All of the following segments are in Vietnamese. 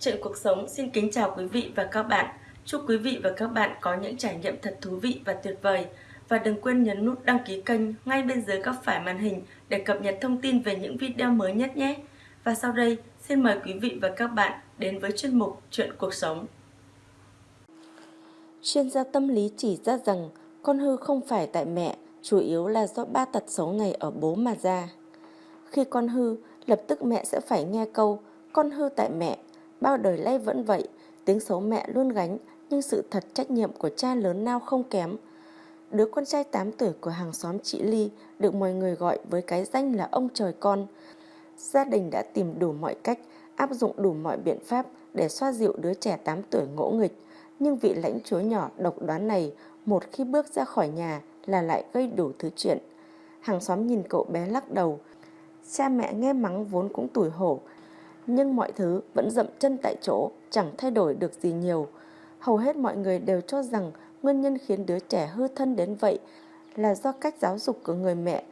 Chuyện cuộc sống xin kính chào quý vị và các bạn. Chúc quý vị và các bạn có những trải nghiệm thật thú vị và tuyệt vời. Và đừng quên nhấn nút đăng ký kênh ngay bên dưới góc phải màn hình để cập nhật thông tin về những video mới nhất nhé. Và sau đây, xin mời quý vị và các bạn đến với chuyên mục Chuyện cuộc sống. Chuyên gia tâm lý chỉ ra rằng con hư không phải tại mẹ, chủ yếu là do ba tật xấu này ở bố mà ra. Khi con hư, lập tức mẹ sẽ phải nghe câu con hư tại mẹ, bao đời nay vẫn vậy, tiếng xấu mẹ luôn gánh, nhưng sự thật trách nhiệm của cha lớn nào không kém. Đứa con trai 8 tuổi của hàng xóm chị Ly được mọi người gọi với cái danh là ông trời con. Gia đình đã tìm đủ mọi cách, áp dụng đủ mọi biện pháp để xoa dịu đứa trẻ 8 tuổi ngỗ nghịch. Nhưng vị lãnh chúa nhỏ độc đoán này một khi bước ra khỏi nhà là lại gây đủ thứ chuyện. Hàng xóm nhìn cậu bé lắc đầu. Cha mẹ nghe mắng vốn cũng tủi hổ, nhưng mọi thứ vẫn dậm chân tại chỗ, chẳng thay đổi được gì nhiều. Hầu hết mọi người đều cho rằng nguyên nhân khiến đứa trẻ hư thân đến vậy là do cách giáo dục của người mẹ.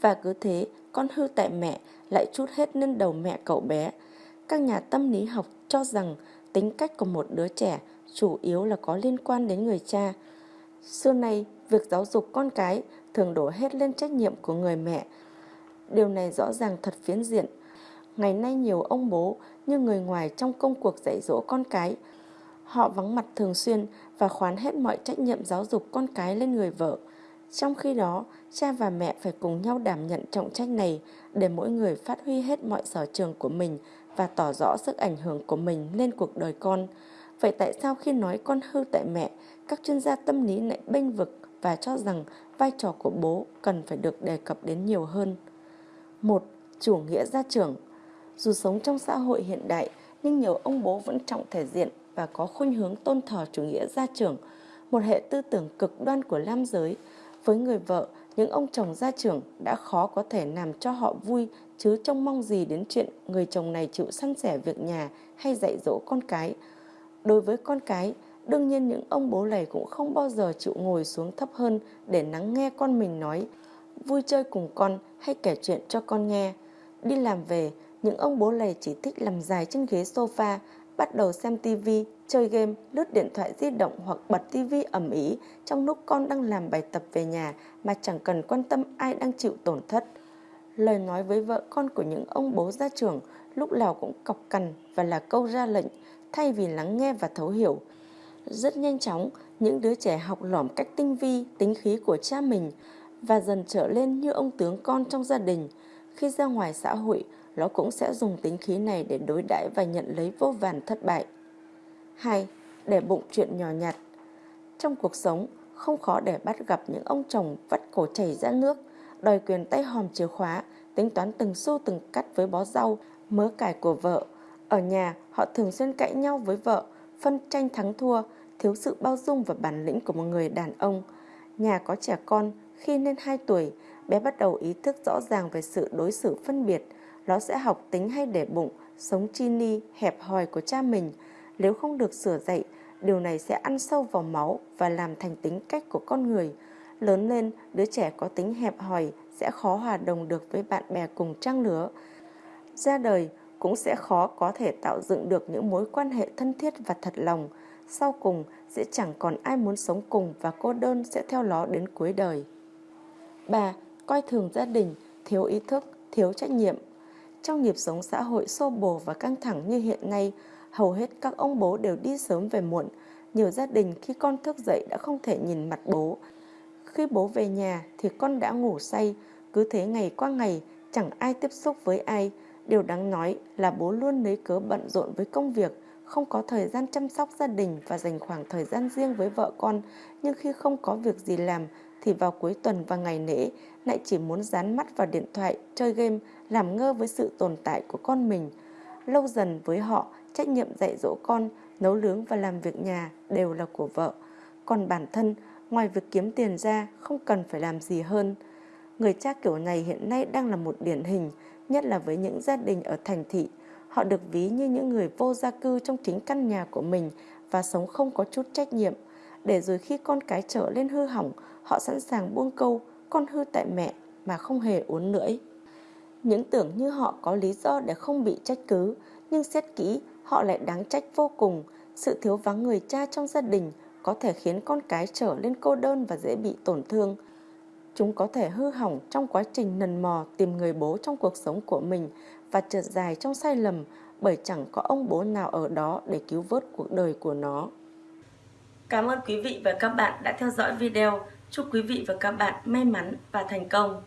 Và cứ thế, con hư tại mẹ lại chút hết lên đầu mẹ cậu bé. Các nhà tâm lý học cho rằng tính cách của một đứa trẻ chủ yếu là có liên quan đến người cha. Xưa nay, việc giáo dục con cái thường đổ hết lên trách nhiệm của người mẹ. Điều này rõ ràng thật phiến diện. Ngày nay nhiều ông bố như người ngoài trong công cuộc dạy dỗ con cái. Họ vắng mặt thường xuyên và khoán hết mọi trách nhiệm giáo dục con cái lên người vợ. Trong khi đó, cha và mẹ phải cùng nhau đảm nhận trọng trách này để mỗi người phát huy hết mọi sở trường của mình và tỏ rõ sức ảnh hưởng của mình lên cuộc đời con. Vậy tại sao khi nói con hư tại mẹ, các chuyên gia tâm lý lại bênh vực và cho rằng vai trò của bố cần phải được đề cập đến nhiều hơn? Một, chủ nghĩa gia trưởng dù sống trong xã hội hiện đại, nhưng nhiều ông bố vẫn trọng thể diện và có khuynh hướng tôn thờ chủ nghĩa gia trưởng, một hệ tư tưởng cực đoan của nam giới. Với người vợ, những ông chồng gia trưởng đã khó có thể làm cho họ vui chứ trông mong gì đến chuyện người chồng này chịu săn sẻ việc nhà hay dạy dỗ con cái. Đối với con cái, đương nhiên những ông bố này cũng không bao giờ chịu ngồi xuống thấp hơn để lắng nghe con mình nói, vui chơi cùng con hay kể chuyện cho con nghe. Đi làm về, những ông bố này chỉ thích nằm dài trên ghế sofa, bắt đầu xem tivi, chơi game, lướt điện thoại di động hoặc bật tivi ẩm ý trong lúc con đang làm bài tập về nhà mà chẳng cần quan tâm ai đang chịu tổn thất. Lời nói với vợ con của những ông bố gia trưởng lúc nào cũng cọc cằn và là câu ra lệnh thay vì lắng nghe và thấu hiểu. Rất nhanh chóng, những đứa trẻ học lỏm cách tinh vi, tính khí của cha mình và dần trở lên như ông tướng con trong gia đình. Khi ra ngoài xã hội, nó cũng sẽ dùng tính khí này để đối đãi và nhận lấy vô vàn thất bại. 2. Để bụng chuyện nhỏ nhặt Trong cuộc sống, không khó để bắt gặp những ông chồng vắt cổ chảy ra nước, đòi quyền tay hòm chìa khóa, tính toán từng xu từng cắt với bó rau, mớ cải của vợ. Ở nhà, họ thường xuyên cãi nhau với vợ, phân tranh thắng thua, thiếu sự bao dung và bản lĩnh của một người đàn ông. Nhà có trẻ con, khi lên 2 tuổi, bé bắt đầu ý thức rõ ràng về sự đối xử phân biệt. Nó sẽ học tính hay để bụng, sống chi ni, hẹp hòi của cha mình. Nếu không được sửa dạy, điều này sẽ ăn sâu vào máu và làm thành tính cách của con người. Lớn lên, đứa trẻ có tính hẹp hòi sẽ khó hòa đồng được với bạn bè cùng trang lứa. Ra đời cũng sẽ khó có thể tạo dựng được những mối quan hệ thân thiết và thật lòng. Sau cùng sẽ chẳng còn ai muốn sống cùng và cô đơn sẽ theo nó đến cuối đời. 3. Coi thường gia đình, thiếu ý thức, thiếu trách nhiệm. Trong nhịp sống xã hội xô bồ và căng thẳng như hiện nay, hầu hết các ông bố đều đi sớm về muộn. Nhiều gia đình khi con thức dậy đã không thể nhìn mặt bố. Khi bố về nhà thì con đã ngủ say, cứ thế ngày qua ngày chẳng ai tiếp xúc với ai. Điều đáng nói là bố luôn lấy cớ bận rộn với công việc, không có thời gian chăm sóc gia đình và dành khoảng thời gian riêng với vợ con. Nhưng khi không có việc gì làm thì vào cuối tuần và ngày lễ lại chỉ muốn dán mắt vào điện thoại, chơi game, làm ngơ với sự tồn tại của con mình. Lâu dần với họ, trách nhiệm dạy dỗ con, nấu nướng và làm việc nhà đều là của vợ. Còn bản thân, ngoài việc kiếm tiền ra, không cần phải làm gì hơn. Người cha kiểu này hiện nay đang là một điển hình, nhất là với những gia đình ở thành thị. Họ được ví như những người vô gia cư trong chính căn nhà của mình và sống không có chút trách nhiệm. Để rồi khi con cái trở lên hư hỏng, họ sẵn sàng buông câu con hư tại mẹ mà không hề uốn lưỡi. Những tưởng như họ có lý do để không bị trách cứ, nhưng xét kỹ họ lại đáng trách vô cùng. Sự thiếu vắng người cha trong gia đình có thể khiến con cái trở nên cô đơn và dễ bị tổn thương. Chúng có thể hư hỏng trong quá trình nần mò tìm người bố trong cuộc sống của mình và trượt dài trong sai lầm bởi chẳng có ông bố nào ở đó để cứu vớt cuộc đời của nó. Cảm ơn quý vị và các bạn đã theo dõi video. Chúc quý vị và các bạn may mắn và thành công.